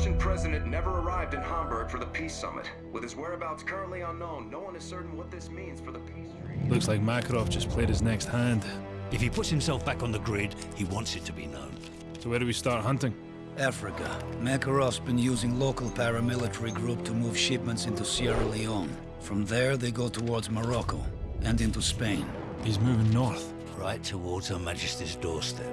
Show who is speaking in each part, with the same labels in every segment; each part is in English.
Speaker 1: Russian president never arrived in Hamburg for the peace summit. With his whereabouts currently unknown, no one is certain what this means for the peace treaty.
Speaker 2: Looks like Makarov just played his next hand.
Speaker 3: If he puts himself back on the grid, he wants it to be known.
Speaker 2: So where do we start hunting?
Speaker 4: Africa. Makarov's been using local paramilitary group to move shipments into Sierra Leone. From there, they go towards Morocco and into Spain.
Speaker 2: He's moving north.
Speaker 3: Right towards Her Majesty's doorstep.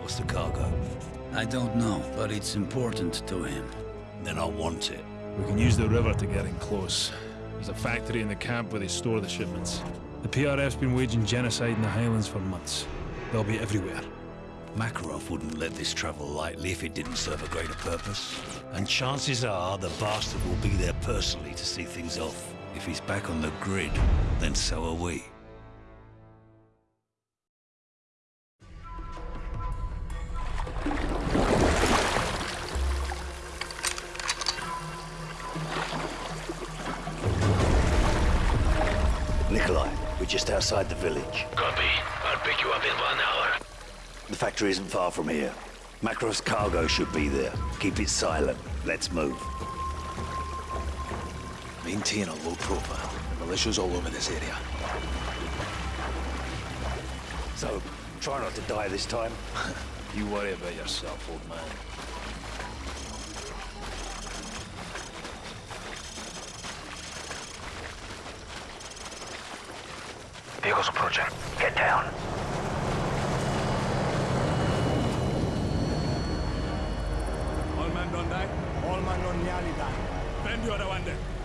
Speaker 3: What's the cargo?
Speaker 4: I don't know, but it's important to him.
Speaker 3: Then I want it.
Speaker 2: We can use the river to get in close. There's a factory in the camp where they store the shipments. The PRF's been waging genocide in the Highlands for months. They'll be everywhere.
Speaker 3: Makarov wouldn't let this travel lightly if it didn't serve a greater purpose. And chances are the bastard will be there personally to see things off. If he's back on the grid, then so are we.
Speaker 5: Outside the village.
Speaker 6: Copy. I'll pick you up in one hour.
Speaker 5: The factory isn't far from here. Makarov's cargo should be there. Keep it silent. Let's move.
Speaker 7: Maintain a low profile. Militia's all over this area.
Speaker 5: So, try not to die this time.
Speaker 7: You worry about yourself, old man.
Speaker 6: Vehicles approaching. Get down.
Speaker 8: All man don't die. All man don't nearly die. Bend the other one then.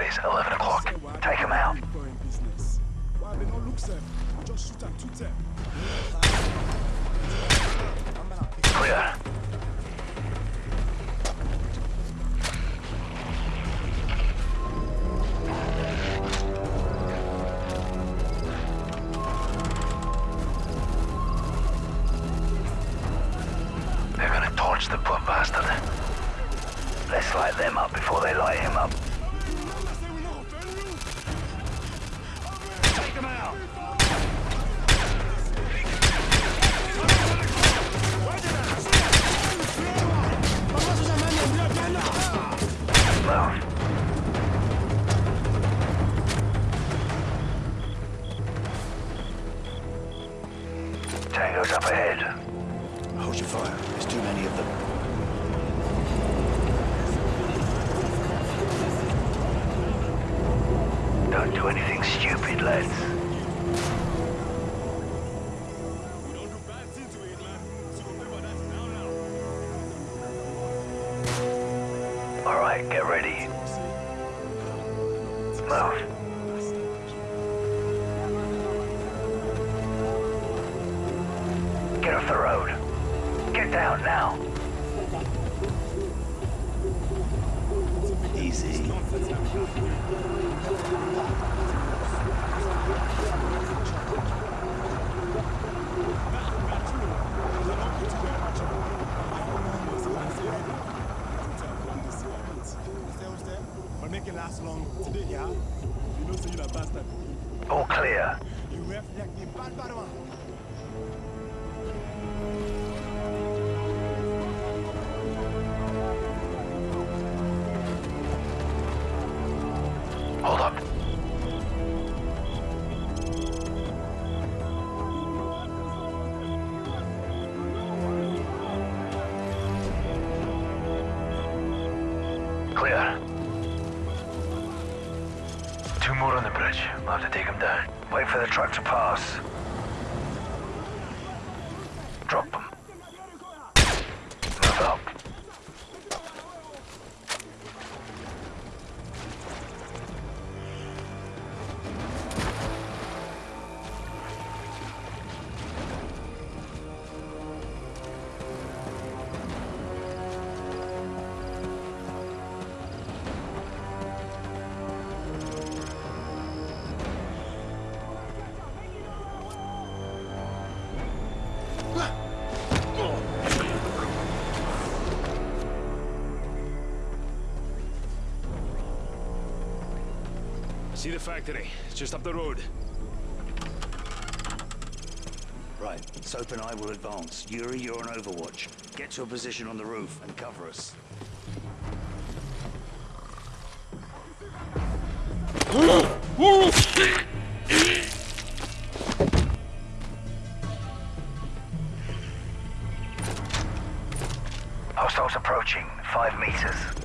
Speaker 6: X-rays, 11 o'clock. Take him out. Clear. They're gonna torch the poor bastard. Let's light them up before they light him up. Tango's up ahead.
Speaker 5: Hold your fire. There's too many of them.
Speaker 6: Don't do anything stupid, lads. Alright, get ready. Move. Get off the road. Get down now.
Speaker 5: Easy.
Speaker 8: But make it last long. Today, yeah? You know, so you're a bastard.
Speaker 6: All clear.
Speaker 8: You reflect the bad, bad one.
Speaker 6: Two more on the bridge. We'll have to take them down. Wait for the truck to pass.
Speaker 2: See the factory. It's just up the road.
Speaker 5: Right, Soap and I will advance. Yuri, you're on Overwatch. Get to a position on the roof and cover us.
Speaker 6: Hostiles approaching. Five meters.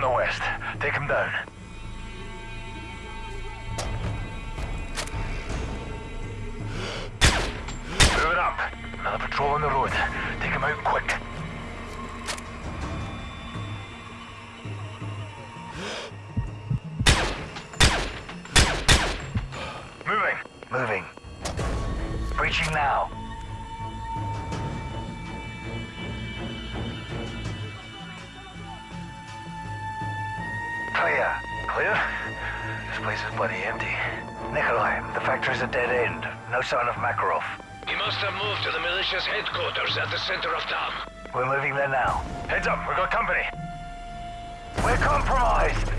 Speaker 6: From the west. Take him down. Moving up. Another patrol on the road. Take them out quick. Moving. Moving. Breaching now. Clear. Clear? This place is bloody empty. Nikolai, the factory's a dead end. No sign of Makarov.
Speaker 9: He must have moved to the militia's headquarters at the center of town.
Speaker 6: We're moving there now. Heads up, we've got company. We're compromised!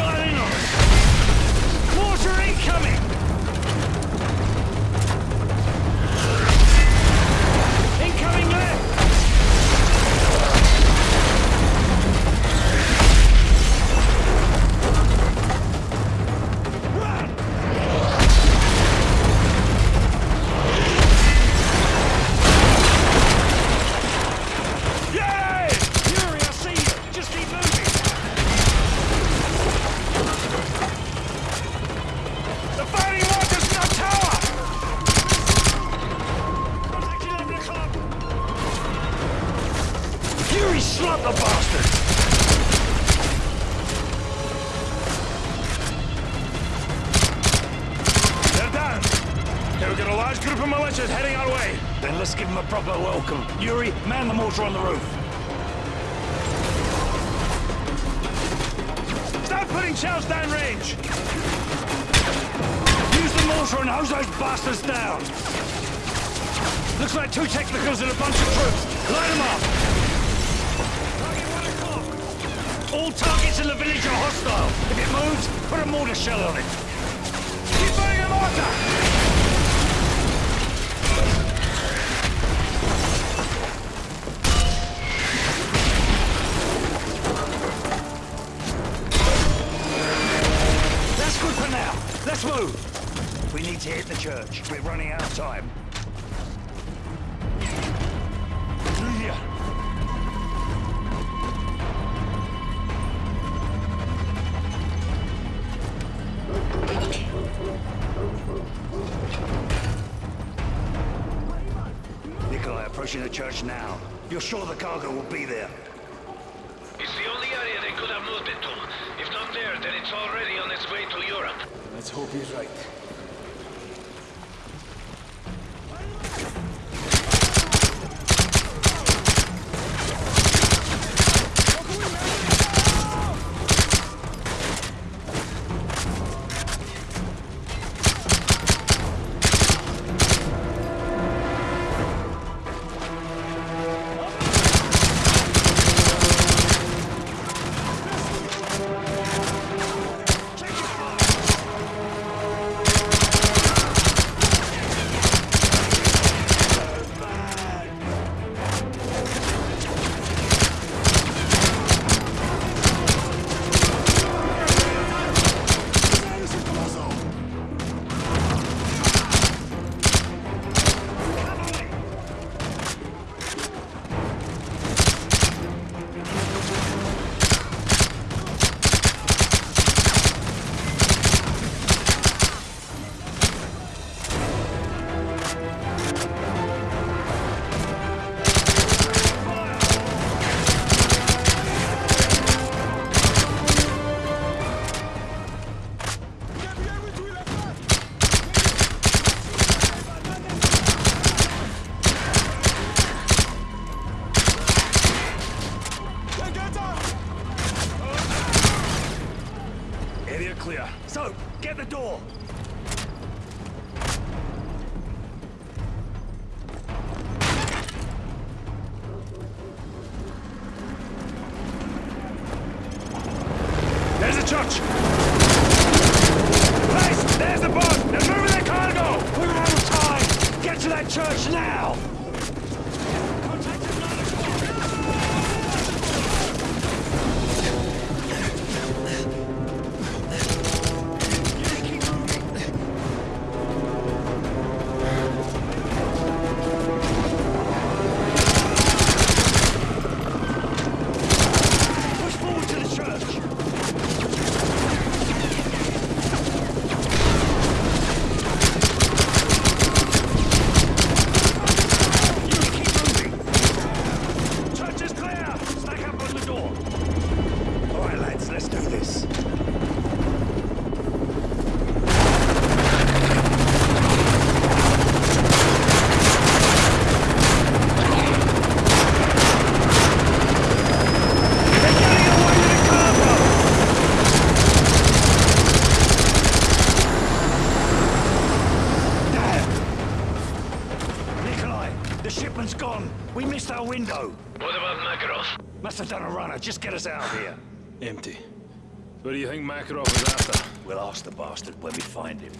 Speaker 6: got in on
Speaker 3: it.
Speaker 6: Water incoming! Man on the roof.
Speaker 2: Start putting shells downrange.
Speaker 6: Use the mortar and hose those bastards down. Looks like two technicals and a bunch of troops. Line them up. All targets in the village are hostile. If it moves, put a mortar shell on it.
Speaker 2: Keep firing a mortar!
Speaker 6: Let's move.
Speaker 10: We need to hit the church. We're running out of time. Nikolai, approaching the church now. You're sure the cargo will be there?
Speaker 9: It's the only area they could have moved it to. If not there, then it's already on its way to Europe.
Speaker 11: Let's hope he's right.
Speaker 6: The
Speaker 2: church! Place! There's the boat! They're moving their cargo!
Speaker 6: We're out of time. Get to that church now.
Speaker 9: What
Speaker 2: do you think Makarov is after?
Speaker 11: We'll ask the bastard when we find him.